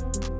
you